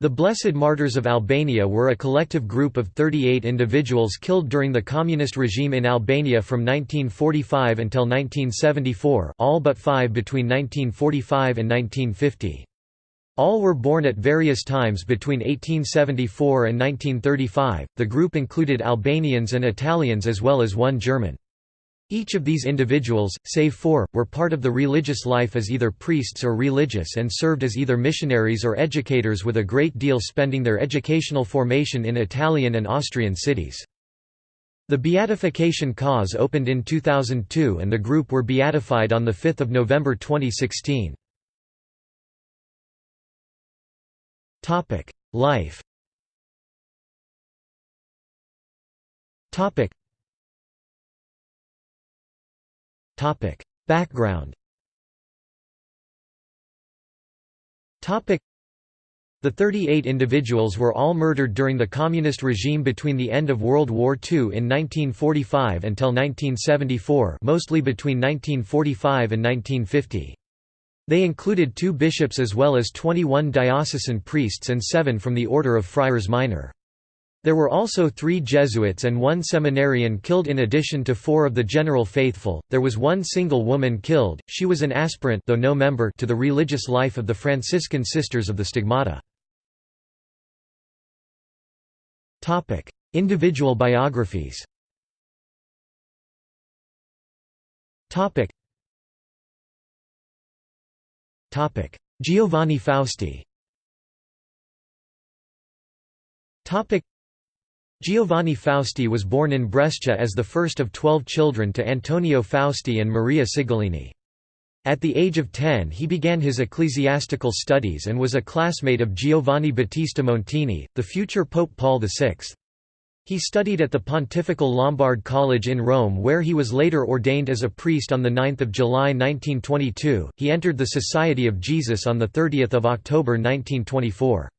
The Blessed Martyrs of Albania were a collective group of 38 individuals killed during the communist regime in Albania from 1945 until 1974 all but five between 1945 and 1950. All were born at various times between 1874 and 1935. The group included Albanians and Italians as well as one German. Each of these individuals, save four, were part of the religious life as either priests or religious and served as either missionaries or educators with a great deal spending their educational formation in Italian and Austrian cities. The beatification cause opened in 2002 and the group were beatified on 5 November 2016. Life Background. The 38 individuals were all murdered during the communist regime between the end of World War II in 1945 until 1974, mostly between 1945 and 1950. They included two bishops as well as 21 diocesan priests and seven from the Order of Friars Minor. There were also three Jesuits and one seminarian killed in addition to four of the general faithful. There was one single woman killed, she was an aspirant though no member to the religious life of the Franciscan Sisters of the Stigmata. Individual biographies Giovanni Fausti Giovanni Fausti was born in Brescia as the first of twelve children to Antonio Fausti and Maria Sigolini. At the age of 10 he began his ecclesiastical studies and was a classmate of Giovanni Battista Montini, the future Pope Paul VI. He studied at the Pontifical Lombard College in Rome where he was later ordained as a priest on 9 July 1922. He entered the Society of Jesus on 30 October 1924.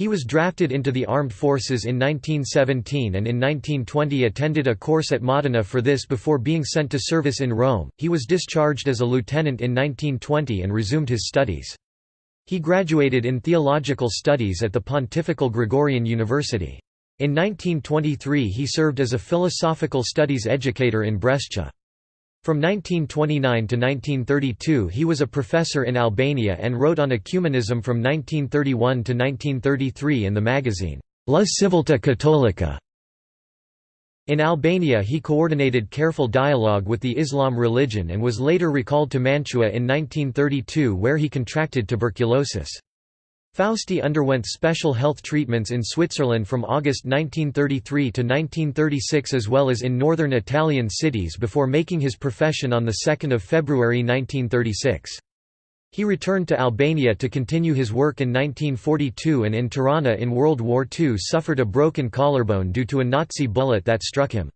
He was drafted into the armed forces in 1917 and in 1920 attended a course at Modena for this before being sent to service in Rome. He was discharged as a lieutenant in 1920 and resumed his studies. He graduated in theological studies at the Pontifical Gregorian University. In 1923 he served as a philosophical studies educator in Brescia. From 1929 to 1932 he was a professor in Albania and wrote on ecumenism from 1931 to 1933 in the magazine, La Civiltà Cattolica. In Albania he coordinated careful dialogue with the Islam religion and was later recalled to Mantua in 1932 where he contracted tuberculosis. Fausti underwent special health treatments in Switzerland from August 1933 to 1936 as well as in northern Italian cities before making his profession on 2 February 1936. He returned to Albania to continue his work in 1942 and in Tirana in World War II suffered a broken collarbone due to a Nazi bullet that struck him.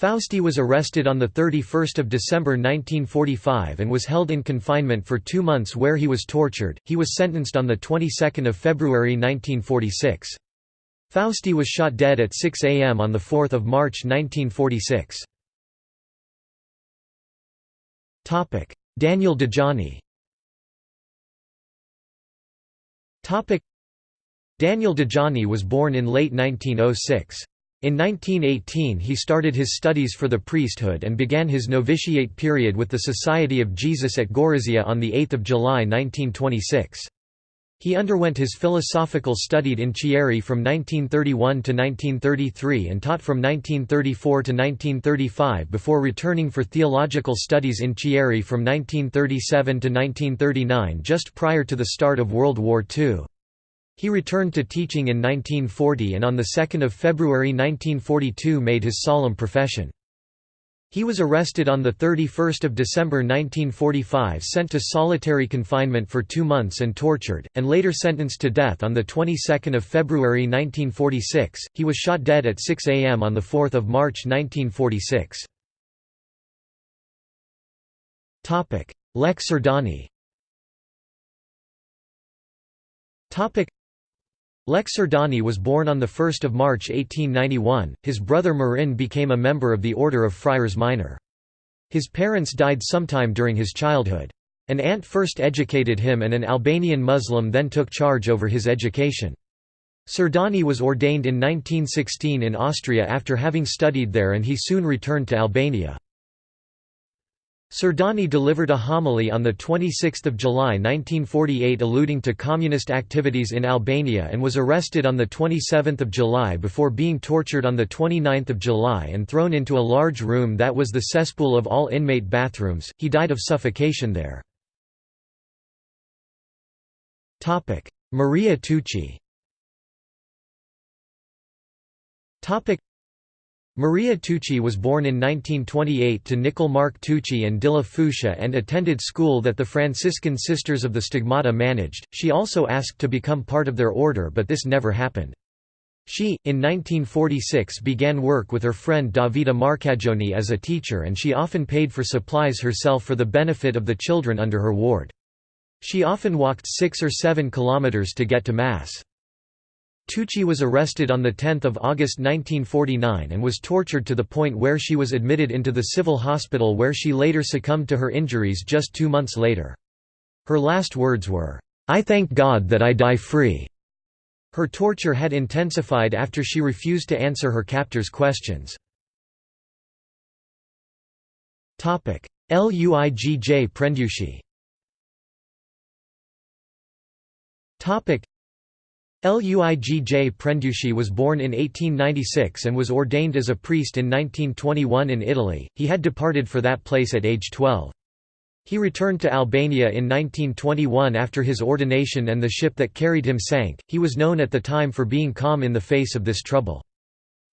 Fausti was arrested on 31 December 1945 and was held in confinement for two months where he was tortured. He was sentenced on the 22nd of February 1946. Fausti was shot dead at 6 a.m. on 4 March 1946. Daniel Dajani Daniel Dajani was born in late 1906. In 1918 he started his studies for the priesthood and began his novitiate period with the Society of Jesus at Gorizia on 8 July 1926. He underwent his philosophical studied in Chieri from 1931 to 1933 and taught from 1934 to 1935 before returning for theological studies in Chieri from 1937 to 1939 just prior to the start of World War II. He returned to teaching in 1940 and on 2 February 1942 made his solemn profession. He was arrested on 31 December 1945 sent to solitary confinement for two months and tortured, and later sentenced to death on the 22nd of February 1946. He was shot dead at 6 a.m. on 4 March 1946. Lex Surdani Lex Surdani was born on 1 March 1891, his brother Marin became a member of the Order of Friars Minor. His parents died sometime during his childhood. An aunt first educated him and an Albanian Muslim then took charge over his education. Surdani was ordained in 1916 in Austria after having studied there and he soon returned to Albania. Surdani delivered a homily on 26 July 1948 alluding to communist activities in Albania and was arrested on 27 July before being tortured on 29 July and thrown into a large room that was the cesspool of all inmate bathrooms. He died of suffocation there. Maria Tucci Maria Tucci was born in 1928 to Nicol Mark Tucci and Dilla Fusha and attended school that the Franciscan Sisters of the Stigmata managed. She also asked to become part of their order but this never happened. She, in 1946 began work with her friend Davida Marcagioni as a teacher and she often paid for supplies herself for the benefit of the children under her ward. She often walked six or seven kilometers to get to Mass. Tucci was arrested on 10 August 1949 and was tortured to the point where she was admitted into the civil hospital where she later succumbed to her injuries just two months later. Her last words were, "'I thank God that I die free'". Her torture had intensified after she refused to answer her captors' questions. Luigj Prendushi Luigj Prendushi was born in 1896 and was ordained as a priest in 1921 in Italy, he had departed for that place at age 12. He returned to Albania in 1921 after his ordination and the ship that carried him sank. He was known at the time for being calm in the face of this trouble.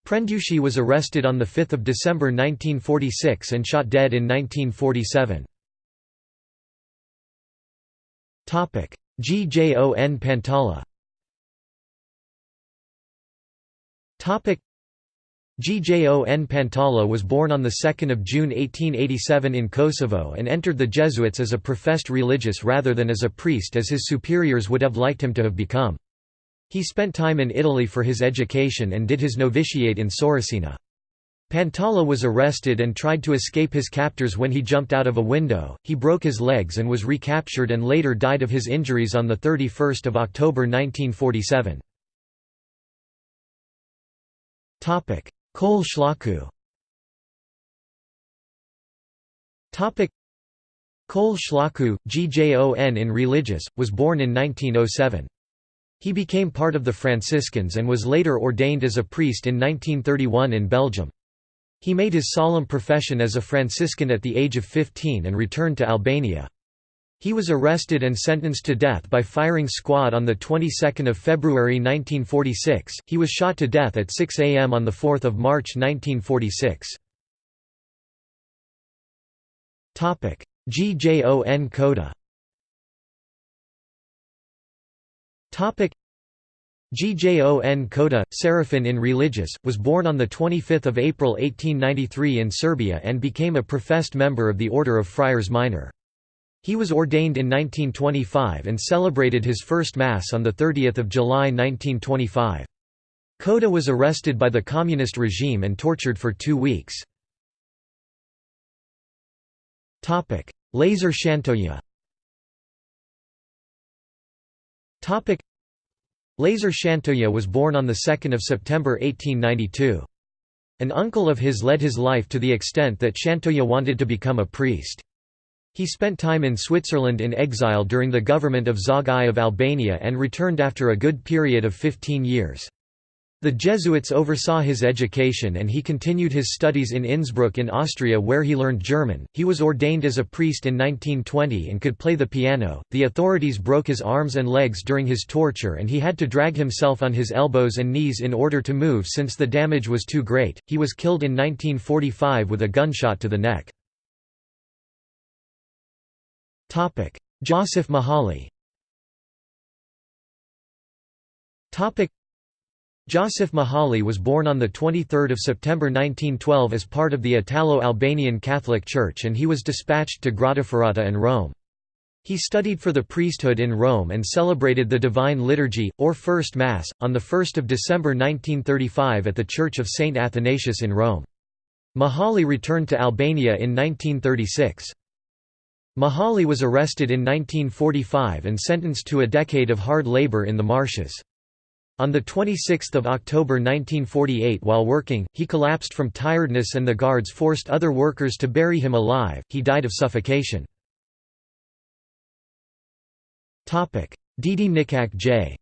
Prendushi was arrested on 5 December 1946 and shot dead in 1947. Gjon Pantala Gjon Pantala was born on 2 June 1887 in Kosovo and entered the Jesuits as a professed religious rather than as a priest as his superiors would have liked him to have become. He spent time in Italy for his education and did his novitiate in Sorocina. Pantala was arrested and tried to escape his captors when he jumped out of a window, he broke his legs and was recaptured and later died of his injuries on 31 October 1947. Kol Shlaku Kol Shlaku, Gjon in religious, was born in 1907. He became part of the Franciscans and was later ordained as a priest in 1931 in Belgium. He made his solemn profession as a Franciscan at the age of 15 and returned to Albania. He was arrested and sentenced to death by firing squad on the 22nd of February 1946. He was shot to death at 6 a.m. on the 4th of March 1946. Topic: Gjon Koda. Topic: Gjon Koda, Seraphin in Religious, was born on 25 April 1893 in Serbia and became a professed member of the Order of Friars Minor. He was ordained in 1925 and celebrated his first Mass on 30 July 1925. Koda was arrested by the communist regime and tortured for two weeks. Lazar Shantoya Lazar Shantoya was born on 2 September 1892. An uncle of his led his life to the extent that Shantoya wanted to become a priest. He spent time in Switzerland in exile during the government of Zog I of Albania and returned after a good period of 15 years. The Jesuits oversaw his education and he continued his studies in Innsbruck in Austria where he learned German. He was ordained as a priest in 1920 and could play the piano. The authorities broke his arms and legs during his torture and he had to drag himself on his elbows and knees in order to move since the damage was too great. He was killed in 1945 with a gunshot to the neck. Topic: Joseph Mahali. Topic: Joseph Mahali was born on the 23rd of September 1912 as part of the Italo-Albanian Catholic Church and he was dispatched to Grottaferrata and Rome. He studied for the priesthood in Rome and celebrated the Divine Liturgy, or First Mass, on 1 December 1935 at the Church of St. Athanasius in Rome. Mahali returned to Albania in 1936. Mahali was arrested in 1945 and sentenced to a decade of hard labor in the marshes. On 26 October 1948 while working, he collapsed from tiredness and the guards forced other workers to bury him alive, he died of suffocation. Didi Nikak J.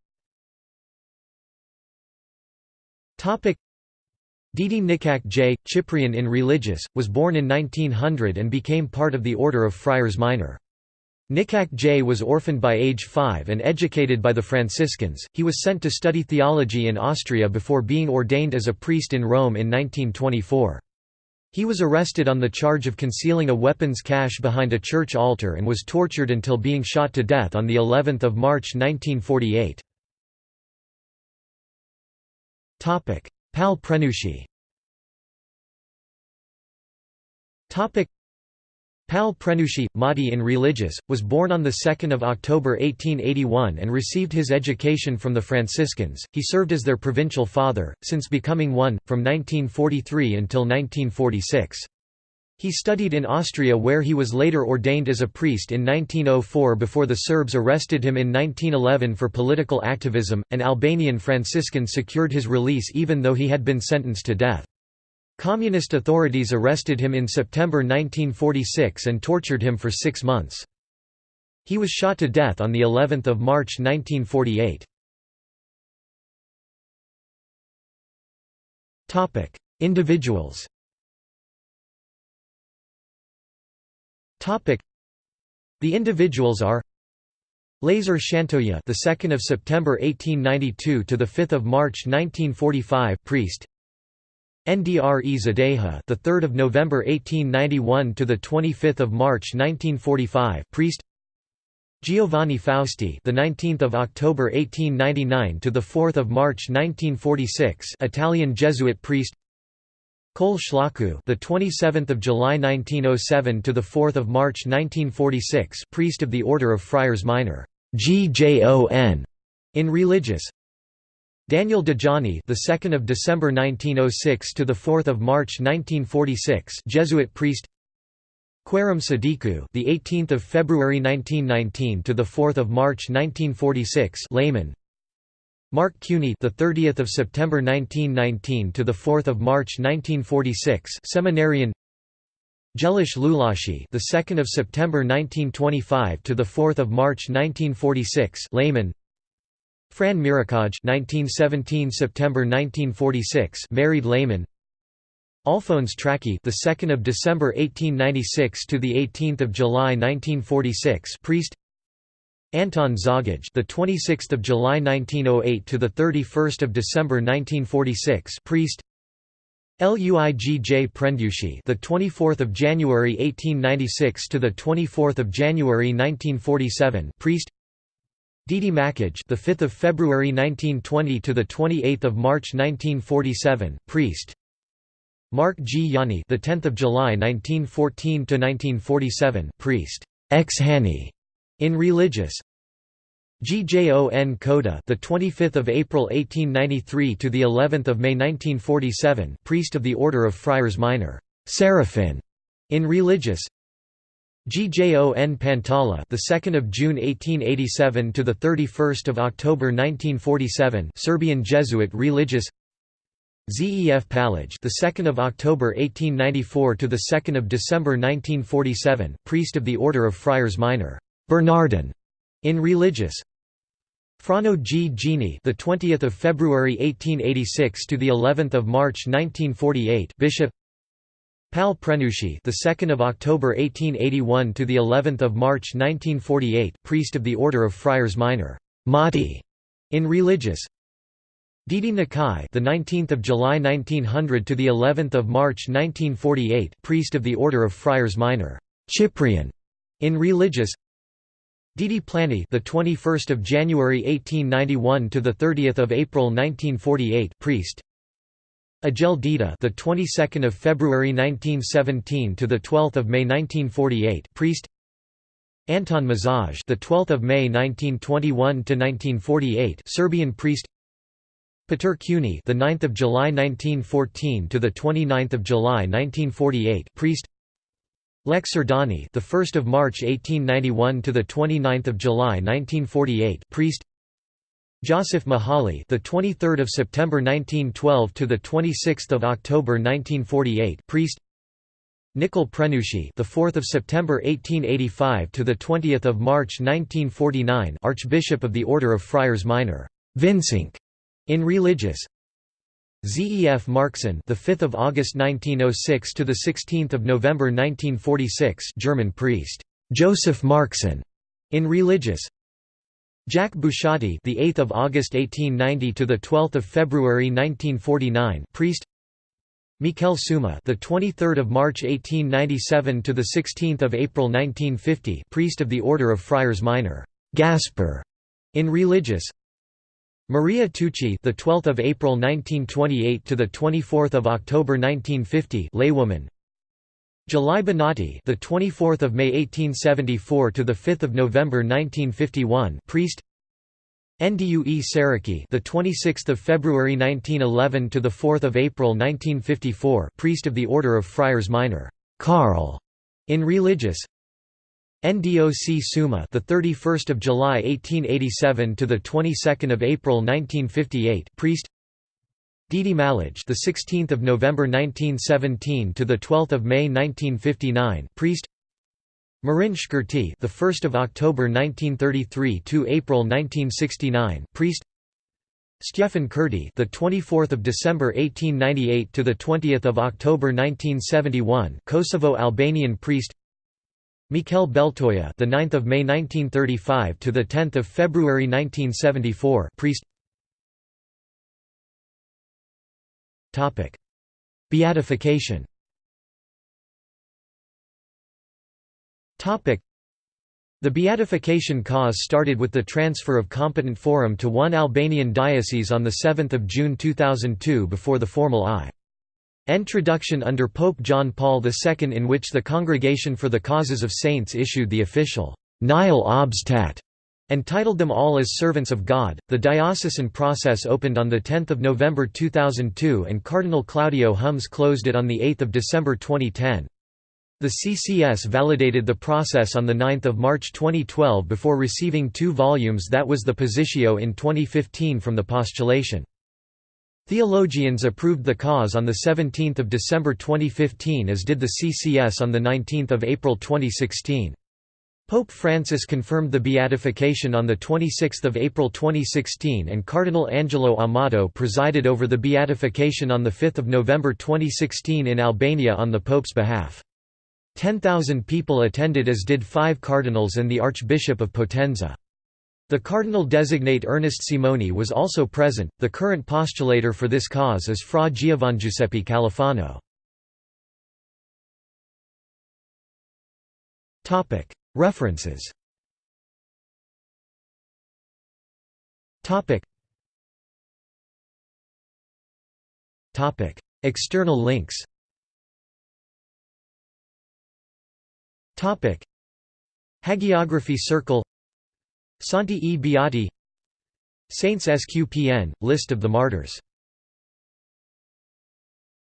Didi Nikak J. Cyprian in Religious, was born in 1900 and became part of the Order of Friars Minor. Nikak J was orphaned by age 5 and educated by the Franciscans. He was sent to study theology in Austria before being ordained as a priest in Rome in 1924. He was arrested on the charge of concealing a weapons cache behind a church altar and was tortured until being shot to death on the 11th of March 1948. Topic: Pal Prenucci Pal Prenucci, Madi in Religious, was born on 2 October 1881 and received his education from the Franciscans. He served as their provincial father, since becoming one, from 1943 until 1946. He studied in Austria where he was later ordained as a priest in 1904 before the Serbs arrested him in 1911 for political activism. An Albanian Franciscan secured his release even though he had been sentenced to death. Communist authorities arrested him in September 1946 and tortured him for six months. He was shot to death on of March 1948. Individuals The individuals are Lazar Shantoya, the 2nd of September 1892 to the 5th of March 1945, priest. Ndre Zadeha, the 3rd of November 1891 to the 25th of March 1945, priest. Giovanni Fausti, the 19th of October 1899 to the 4th of March 1946, Italian Jesuit priest. Kol Shlaku, the 27th of July 1907 to the 4th of March 1946, priest of the Order of Friars Minor, GJON, in religious. Daniel Dajani, the 2nd of December 1906 to the 4th of March 1946, Jesuit priest. Querum Sadiku, the 18th of February 1919 to the 4th of March 1946, layman. Mark Cuny, the 30th of September 1919 to the 4th of March 1946, seminarian. Jelish Lulashi, the 2nd of September 1925 to the 4th of March 1946, layman. Fran Mirakaj, 1917 September 1946, married layman. Alphonse Traki, the 2nd of December 1896 to the 18th of July 1946, priest. Anton Zagaj, the 26th of July 1908 to the 31st of December 1946, priest. Luigj Prendushi, the 24th of January 1896 to the 24th of January 1947, priest. Didi Makaj, the 5th of February 1920 to the 28th of March 1947, priest. Mark G. Yanni, the 10th of July 1914 to 1947, priest. Ex Hani in religious GJON Koda, the 25th of April 1893 to the 11th of May 1947, priest of the Order of Friars Minor, Seraphin, in religious. GJON Pantala, the 2nd of June 1887 to the 31st of October 1947, Serbian Jesuit religious. Zef Palaj, the 2nd of October 1894 to the 2nd of December 1947, priest of the Order of Friars Minor. Bernardin in Religious Frano G. Gini, the 20th of February 1886 to the 11th of March 1948, Bishop. Pal Prenucci, the 2nd of October 1881 to the 11th of March 1948, priest of the Order of Friars Minor, Mahdi, in Religious. Didi Nakai, the 19th of July 1900 to the 11th of March 1948, priest of the Order of Friars Minor, Cyprian, in Religious. Didi Plani, the 21st of January 1891 to the 30th of April 1948, priest. Agel Dita, the 22nd of February 1917 to the 12th of May 1948, priest. Anton Mazaj, the 12th of May 1921 to 1948, Serbian priest. Peter Cuny, the 9th of July 1914 to the 29th of July 1948, priest. Lex Surdani, the 1st of March 1891 to the 29th of July 1948, priest. Joseph Mahali, the 23rd of September 1912 to the 26th of October 1948, priest. Nikol Prenucci, the 4th of September 1885 to the 20th of March 1949, Archbishop of the Order of Friars Minor, Vincink, in religious. Zef Markson, the 5th of August 1906 to the 16th of November 1946, German priest, Joseph Markson, in religious. Jack Bucciati, the 8th of August 1890 to the 12th of February 1949, priest. Miquel Suma, the 23rd of March 1897 to the 16th of April 1950, priest of the Order of Friars Minor, Gasper, in religious. Maria Tucci, the 12th of April 1928 to the 24th of October 1950, laywoman. July Bonatti, the 24th of May 1874 to the 5th of November 1951, priest. Ndue Saraki, the 26th of February 1911 to the 4th of April 1954, priest of the Order of Friars Minor, Carl, in religious. NDOC Suma, the 31st of July 1887 to the 22nd of April 1958, priest. Didi Malaj, the 16th of November 1917 to the 12th of May 1959, priest. Marin Shkurti, the 1st of October 1933 to April 1969, priest. Stefan Kurti, the 24th of December 1898 to the 20th of October 1971, Kosovo Albanian priest. Mikel Beltoya, the 9th of May 1935 to the 10th of February 1974, priest. Topic: Beatification. Topic: The beatification cause started with the transfer of competent forum to one Albanian diocese on the 7th of June 2002 before the formal I. Introduction under Pope John Paul II in which the Congregation for the Causes of Saints issued the official Nihil Obstat and titled them all as Servants of God. The diocesan process opened on 10 November 2002 and Cardinal Claudio Hummes closed it on 8 December 2010. The CCS validated the process on 9 March 2012 before receiving two volumes that was the Positio in 2015 from the postulation. Theologians approved the cause on 17 December 2015 as did the CCS on 19 April 2016. Pope Francis confirmed the beatification on 26 April 2016 and Cardinal Angelo Amato presided over the beatification on 5 November 2016 in Albania on the Pope's behalf. 10,000 people attended as did five cardinals and the Archbishop of Potenza. The cardinal designate Ernest Simoni was also present. The current postulator for this cause is Fra Giovangiuseppe Califano. Topic: References. External links. Hagiography Circle Santi e Beati. Saints SQPN – List of the martyrs